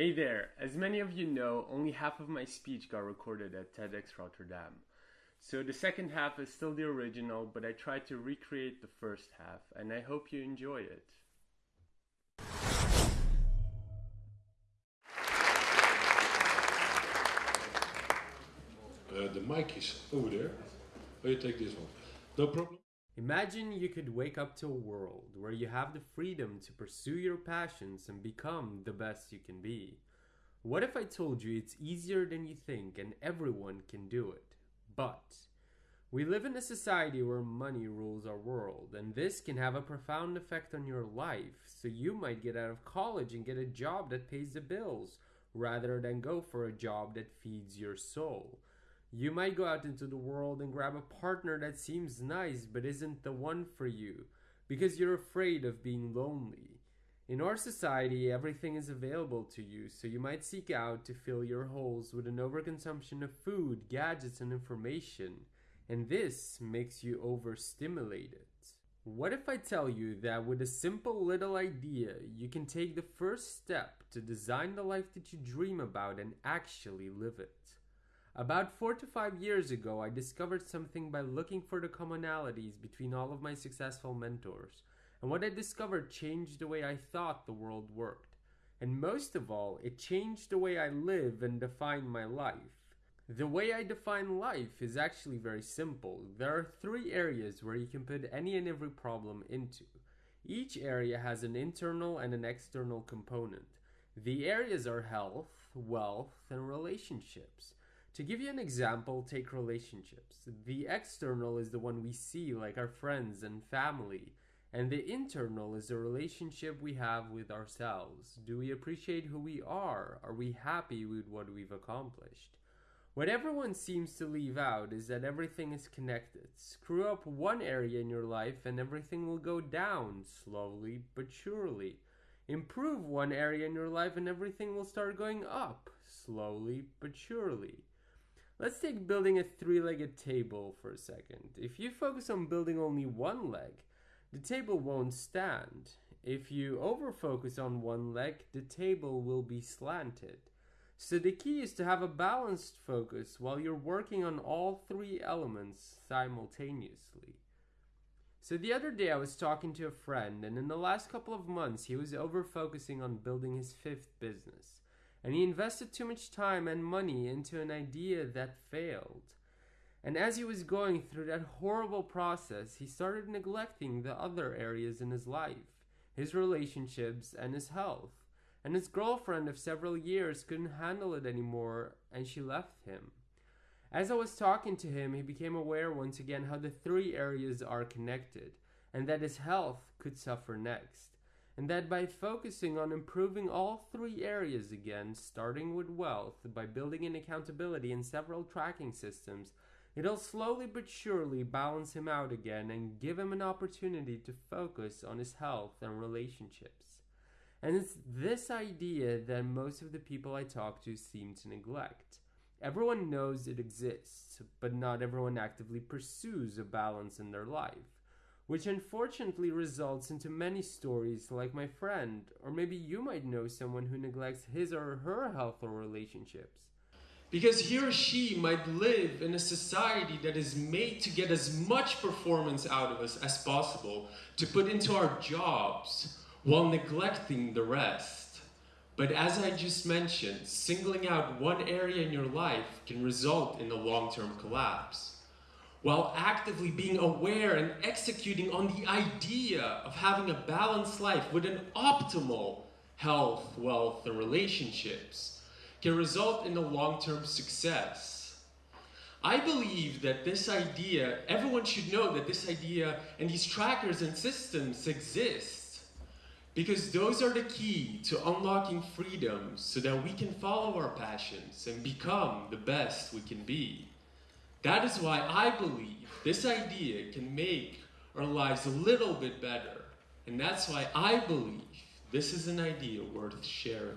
Hey there! As many of you know, only half of my speech got recorded at TEDx Rotterdam. So the second half is still the original, but I tried to recreate the first half, and I hope you enjoy it. Uh, the mic is over there. Oh, you take this one. No problem. Imagine you could wake up to a world where you have the freedom to pursue your passions and become the best you can be. What if I told you it's easier than you think and everyone can do it? But we live in a society where money rules our world, and this can have a profound effect on your life. So you might get out of college and get a job that pays the bills rather than go for a job that feeds your soul. You might go out into the world and grab a partner that seems nice but isn't the one for you because you're afraid of being lonely. In our society, everything is available to you, so you might seek out to fill your holes with an overconsumption of food, gadgets, and information, and this makes you overstimulated. What if I tell you that with a simple little idea, you can take the first step to design the life that you dream about and actually live it? About four to five years ago, I discovered something by looking for the commonalities between all of my successful mentors. And what I discovered changed the way I thought the world worked. And most of all, it changed the way I live and define my life. The way I define life is actually very simple. There are three areas where you can put any and every problem into. Each area has an internal and an external component. The areas are health, wealth, and relationships. To give you an example, take relationships. The external is the one we see, like our friends and family, and the internal is the relationship we have with ourselves. Do we appreciate who we are? Are we happy with what we've accomplished? What everyone seems to leave out is that everything is connected. Screw up one area in your life and everything will go down, slowly but surely. Improve one area in your life and everything will start going up, slowly but surely. Let's take building a three-legged table for a second. If you focus on building only one leg, the table won't stand. If you overfocus on one leg, the table will be slanted. So the key is to have a balanced focus while you're working on all three elements simultaneously. So the other day I was talking to a friend and in the last couple of months he was over focusing on building his fifth business and he invested too much time and money into an idea that failed. And as he was going through that horrible process, he started neglecting the other areas in his life, his relationships, and his health. And his girlfriend of several years couldn't handle it anymore, and she left him. As I was talking to him, he became aware once again how the three areas are connected, and that his health could suffer next and that by focusing on improving all three areas again, starting with wealth, by building in accountability and several tracking systems, it'll slowly but surely balance him out again and give him an opportunity to focus on his health and relationships. And it's this idea that most of the people I talk to seem to neglect. Everyone knows it exists, but not everyone actively pursues a balance in their life which unfortunately results into many stories like my friend, or maybe you might know someone who neglects his or her health or relationships. Because he or she might live in a society that is made to get as much performance out of us as possible to put into our jobs while neglecting the rest. But as I just mentioned, singling out one area in your life can result in a long-term collapse while actively being aware and executing on the idea of having a balanced life with an optimal health, wealth, and relationships can result in a long-term success. I believe that this idea, everyone should know that this idea and these trackers and systems exist because those are the key to unlocking freedom so that we can follow our passions and become the best we can be. That is why I believe this idea can make our lives a little bit better. And that's why I believe this is an idea worth sharing.